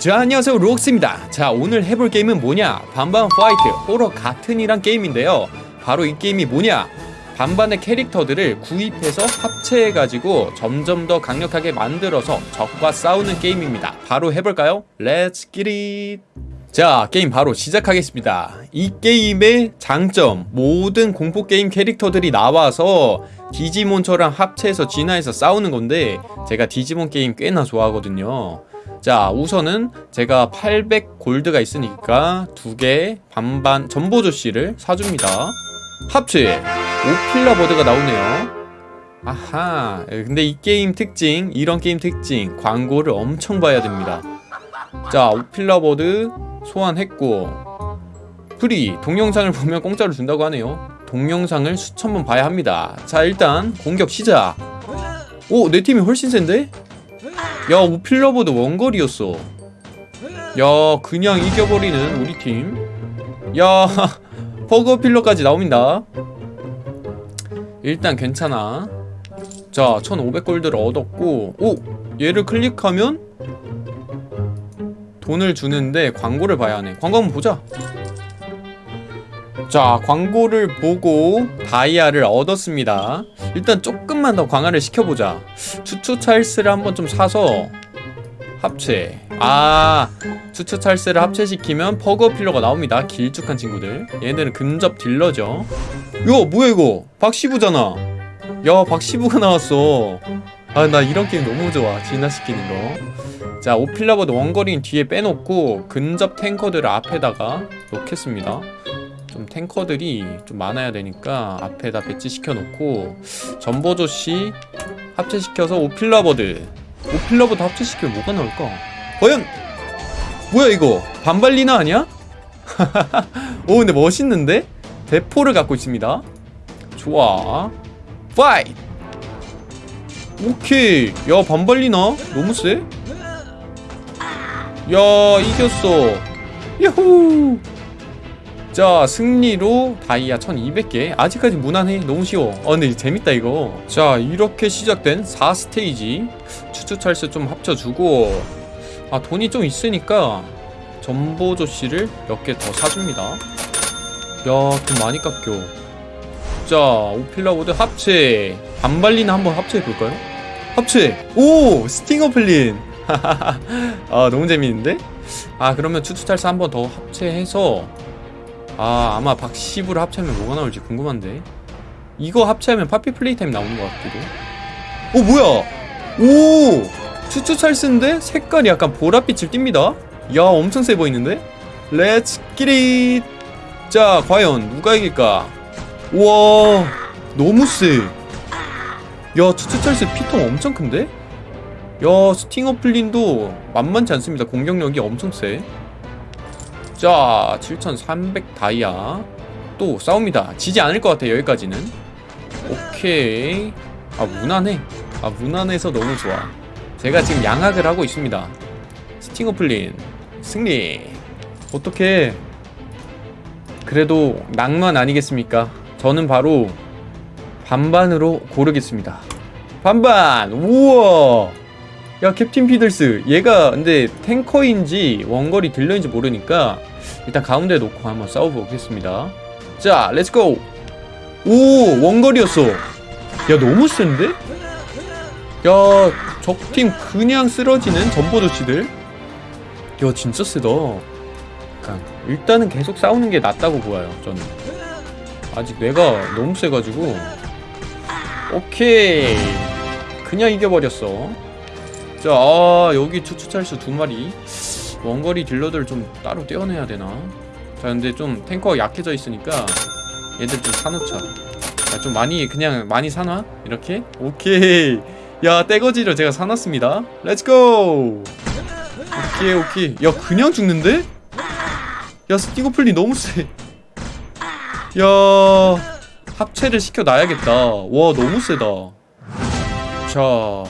자 안녕하세요. 록스입니다. 자 오늘 해볼 게임은 뭐냐? 반반 Fight 호러 같은이란 게임인데요. 바로 이 게임이 뭐냐? 반반의 캐릭터들을 구입해서 합체해가지고 점점 더 강력하게 만들어서 적과 싸우는 게임입니다. 바로 해볼까요? Let's get it 자 게임 바로 시작하겠습니다. 이 게임의 장점 모든 공포게임 캐릭터들이 나와서 디지몬처럼 합체해서 진화해서 싸우는 건데 제가 디지몬 게임 꽤나 좋아하거든요 자 우선은 제가 800 골드가 있으니까 두 개 반반 점보조시를 사줍니다. 합체! 오필라 버드가 나오네요. 아하 근데 이 게임 특징 이런 게임 특징 광고를 엄청 봐야 됩니다. 자 오필라 버드 소환했고 free 동영상을 보면 공짜로 준다고 하네요. 동영상을 수천 번 봐야 합니다. 자 일단 공격 시작. 오내 팀이 훨씬 센데? 야 오필러보드 원거리였어. 야 그냥 이겨버리는 우리 팀야 버거필러까지 나옵니다. 일단 괜찮아. 자 1500골드를 얻었고 오 얘를 클릭하면 돈을 주는데 광고를 봐야 하네. 광고 한번 보자 자 광고를 보고 다이아를 얻었습니다. 일단 조금만 더 강화를 시켜보자. 추추 찰스를 한번 좀 사서 합체. 아 추추 찰스를 합체시키면 퍼거 필러가 나옵니다. 길쭉한 친구들. 얘네들은 근접 딜러죠. 야 뭐야 이거? 박시부잖아. 야 박시부가 나왔어. 아 나 이런 게임 너무 좋아. 진화시키는 거 자 오필라보드 원거리는 뒤에 빼놓고 근접 탱커들을 앞에다가 놓겠습니다 좀 탱커들이 좀 많아야 되니까 앞에다 배치시켜 놓고 점보조시 합체시켜서 오필라버드 오필라버드 합체시키면 뭐가 나올까? 과연 뭐야 이거 반발리나 아니야? 오 근데 멋있는데? 대포를 갖고 있습니다 좋아 fight 오케이 야 반발리나? 너무 세? 야 이겼어 야호 자 승리로 다이아 1200개. 아직까지 무난해. 너무 쉬워. 어 근데 재밌다 이거. 자 이렇게 시작된 4스테이지. 추추찰스 좀 합쳐주고. 아 돈이 좀 있으니까 전보조 씨를 몇 개 더 사줍니다. 야돈 많이 깎여. 자 오필라보드 합체. 반발리나 한번 합체해볼까요? 합체! 오! 스팅어플린! 아 너무 재밌는데? 아 그러면 추추찰스 한번 더 합체해서 아 아마 박시부를 합체하면 뭐가 나올지 궁금한데. 이거 합체하면 파피 플레이타임 나오는 것 같기도 오 뭐야? 오! 추추 찰스인데 색깔이 약간 보랏빛을 띱니다. 야 엄청 세 보이는데? Let's get it 자 과연 누가 이길까? 우와 너무 세야 추추 찰스 피통 엄청 큰데? 야 스팅어 플린도 만만치 않습니다. 공격력이 엄청 세 자, 7300 다이아 또 싸웁니다. 지지 않을 것 같아 여기까지는. 오케이. 아 무난해. 아 무난해서 너무 좋아. 제가 지금 양학을 하고 있습니다. 스팅어플린 승리. 어떻게? 그래도 낭만 아니겠습니까? 저는 바로 반반으로 고르겠습니다. 반반. 우와. 야 캡틴 피들스 얘가 근데 탱커인지 원거리 딜러인지 모르니까 일단 가운데 놓고 한번 싸워보겠습니다. 자 let's go 오 원거리였어. 야 너무 센데? 야 적팀 그냥 쓰러지는 점보조시들? 야 진짜 세다. 그러니까 일단은 계속 싸우는 게 낫다고 보아요 저는. 아직 뇌가 너무 세가지고. 오케이. 그냥 이겨버렸어 자, 아, 여기 추추찰수 두 마리. 원거리 딜러들 좀 따로 떼어내야 되나? 자, 근데 좀 탱커가 약해져 있으니까 얘들 좀 사놓자. 자, 좀 많이, 그냥 많이 사놔? 이렇게? 오케이. 야, 떼거지를 제가 사놨습니다. Let's go! 오케이, 오케이. 야, 그냥 죽는데? 야, 스팅어플린 너무 세. 야, 합체를 시켜놔야겠다. 와, 너무 세다. 자,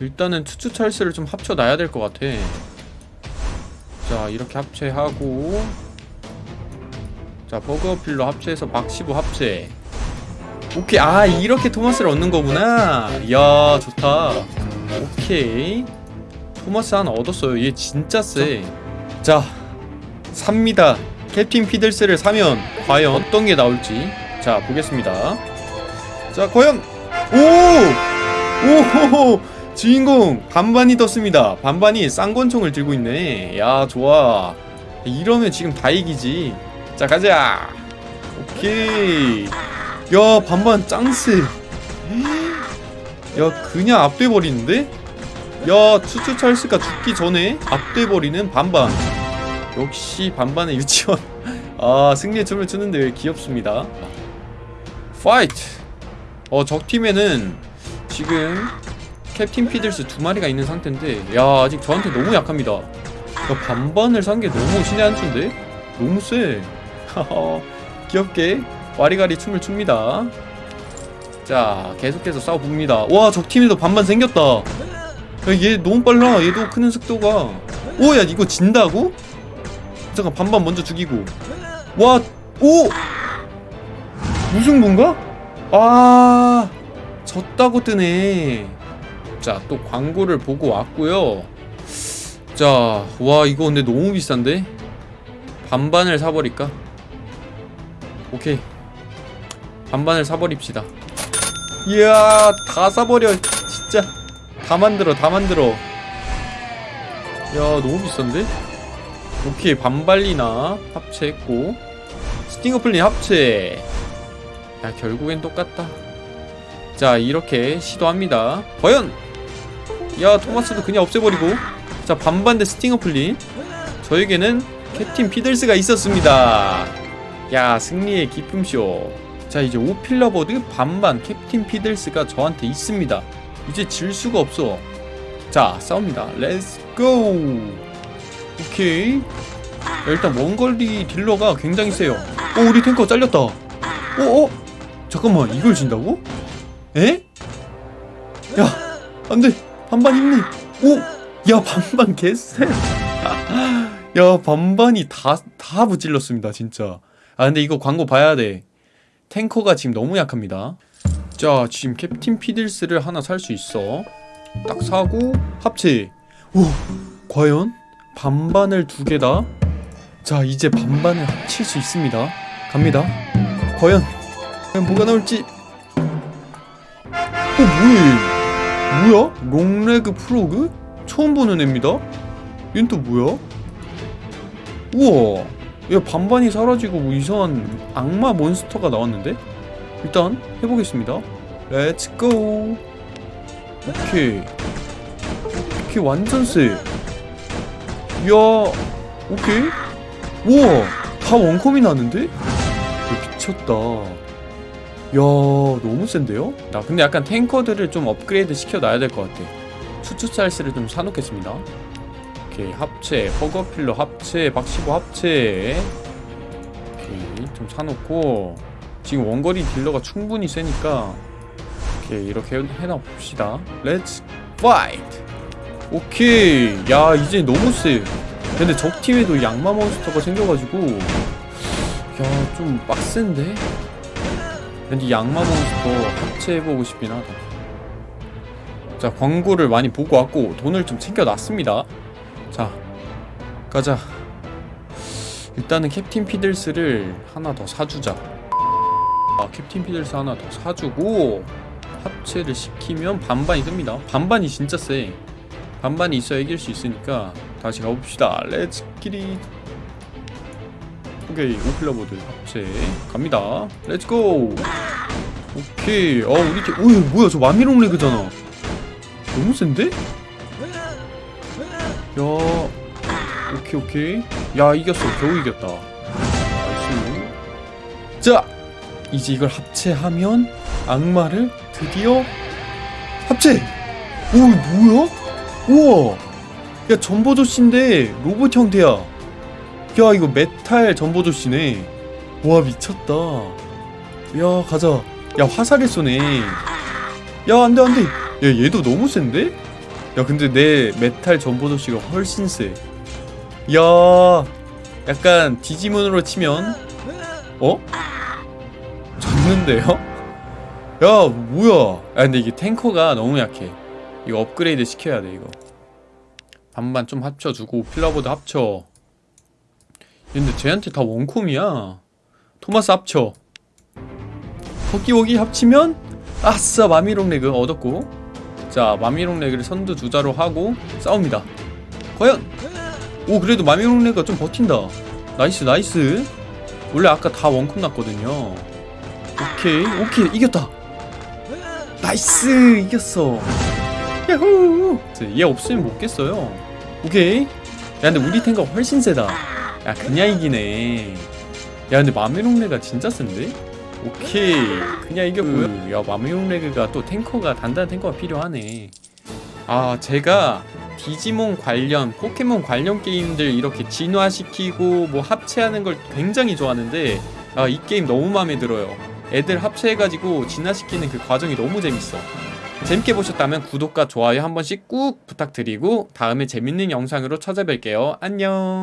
일단은 추추 찰스를 좀 합쳐놔야 될 것 같아. 자 이렇게 합체하고. 자 버거필로 합체해서 박시부 합체. 오케이. 아 이렇게 토마스를 얻는 거구나. 이야 좋다. 오케이. 토마스 하나 얻었어요. 얘 진짜 세자 삽니다. 캡틴 피들스를 사면 과연 어떤 게 나올지. 자 보겠습니다. 자 과연. 오! 오! 주인공 반반이 떴습니다. 반반이 쌍권총을 들고 있네. 야 좋아. 이러면 지금 다 이기지. 자 가자. 오케이. 야 반반 짱 세. 야 그냥 압돼버리는데? 야 추추 찰스가 죽기 전에 압돼버리는 반반. 역시 반반의 유치원. 아 승리의 춤을 추는데 왜 귀엽습니다. Fight 어 적팀에는 지금 캡틴 피들스 두 마리가 있는 상태인데 야 아직 저한테 너무 약합니다. 야 반반을 산 게 너무 신의 한 수인데? 너무 세 하하, 귀엽게 와리가리 춤을 춥니다. 자 계속해서 싸워봅니다. 와 적팀에도 반반 생겼다. 야, 얘 너무 빨라. 얘도 크는 속도가. 오야 이거 진다고? 잠깐 반반 먼저 죽이고. 와 오! 무슨 건가? 아 졌다고 뜨네 자 또 광고를 보고 왔고요. 자 와 이거 근데 너무 비싼데? 반반을 사버릴까? 오케이. 반반을 사버립시다. 이야 다 사버려 진짜. 다 만들어 다 만들어. 야 너무 비싼데? 오케이 반발리나 합체했고. 스팅어플린 합체. 야 결국엔 똑같다. 자 이렇게 시도합니다. 과연 야 토마스도 그냥 없애버리고. 자 반반 대 스팅어플린 저에게는 캡틴 피들스가 있었습니다. 야 승리의 기쁨쇼. 자 이제 오필라버드 반반 캡틴 피들스가 저한테 있습니다. 이제 질 수가 없어. 자 싸웁니다. Let's go 오케이. 야, 일단 원거리 딜러가 굉장히 세요. 오 우리 탱커 잘렸다. 어? 어? 잠깐만 이걸 진다고? 에? 야 안돼 반반 있네 오! 야 반반 개쎄. 야 반반이 다다 무찔렀습니다 진짜. 아 근데 이거 광고 봐야 돼. 탱커가 지금 너무 약합니다. 자 지금 캡틴 피들스를 하나 살 수 있어. 딱 사고 합체. 오 과연 반반을 두 개다? 자 이제 반반을 합칠 수 있습니다. 갑니다. 과연 과연 뭐가 나올지. 어 뭐야 얘 뭐야? 롱레그 프로그? 처음 보는 애입니다. 얘는 또 뭐야? 우와. 야 반반이 사라지고 뭐 이상한 악마 몬스터가 나왔는데? 일단 해보겠습니다. Let's go 오케이. 오케이 완전 세. 이야 오케이. 우와. 다 원컴이 나는데? 야, 미쳤다 야 너무 센데요? 나 근데 약간 탱커들을 좀 업그레이드 시켜놔야 될 것 같아. 추추찰스를 좀 사놓겠습니다. 오케이 합체 허거필러 합체 박시보 합체. 오케이 좀 사놓고. 지금 원거리 딜러가 충분히 세니까. 오케이 이렇게 해놔 봅시다. Let's fight 오케이 야 이제 너무 세. 근데 적팀에도 악마 몬스터가 생겨가지고. 야 좀 빡센데? 근데 악마 몬스터 합체해보고 싶긴 하다. 자 광고를 많이 보고 왔고 돈을 좀 챙겨놨습니다. 자 가자. 일단은 캡틴 피들스를 하나 더 사주자. 아 캡틴 피들스 하나 더 사주고 합체를 시키면 반반이 뜹니다. 반반이 진짜 세. 반반이 있어야 이길 수 있으니까 다시 가봅시다. Let's get it 오케이 오필라버드 합체 갑니다. Let's go 오케이. 어 우리 팀 오이 뭐야 저 마미롱 레그잖아. 너무 센데? 야 오케이 오케이. 야 이겼어. 겨우 이겼다. nice. 자 이제 이걸 합체하면 악마를 드디어 합체! 오 뭐야? 우와! 야 점보조쉬인데 로봇 형태야 야 이거 메탈 점보조쉬네 와 미쳤다 야 가자 야 화살을 쏘네 야 안돼 안돼 야 얘도 너무 센데? 야 근데 내 메탈 점보조쉬가 훨씬 세 야, 약간 디지몬으로 치면 어? 졌는데요? 야, 뭐야? 아 근데 이게 탱커가 너무 약해. 이거 업그레이드 시켜야 돼 이거. 반반 좀 합쳐주고 필라버드 합쳐 근데 쟤한테 다 원콤이야. 토마스 합쳐. 허기워기 합치면 아싸 마미롱 레그 얻었고. 자 마미롱 레그를 선두 주자로 하고 싸웁니다. 과연? 오 그래도 마미롱 레그가 좀 버틴다. nice nice. 원래 아까 다 원콤 났거든요. 오케이 오케이 이겼다. nice 이겼어. 야호. 얘 없으면 못 깼어요. 오케이. 야 근데 우리 탱커 훨씬 세다 야 그냥 이기네. 야 근데 마미롱레가 진짜 센데? 오케이. 그냥 이겼고요. 야 마미롱레그가 또 탱커가 단단한 탱커가 필요하네. 아 제가 디지몬 관련 포켓몬 관련 게임들 이렇게 진화시키고 뭐 합체하는 걸 굉장히 좋아하는데 아 이 게임 너무 마음에 들어요. 애들 합체해가지고 진화시키는 그 과정이 너무 재밌어. 재밌게 보셨다면 구독과 좋아요 한 번씩 꾹 부탁드리고 다음에 재밌는 영상으로 찾아뵐게요. 안녕